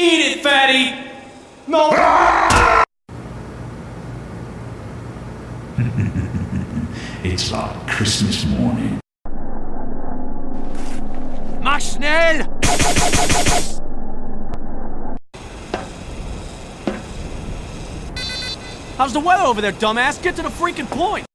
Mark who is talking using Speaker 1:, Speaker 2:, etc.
Speaker 1: Eat it, fatty! No!
Speaker 2: It's like Christmas morning.
Speaker 3: Mach schnell!
Speaker 1: How's the weather over there, dumbass? Get to the freaking point!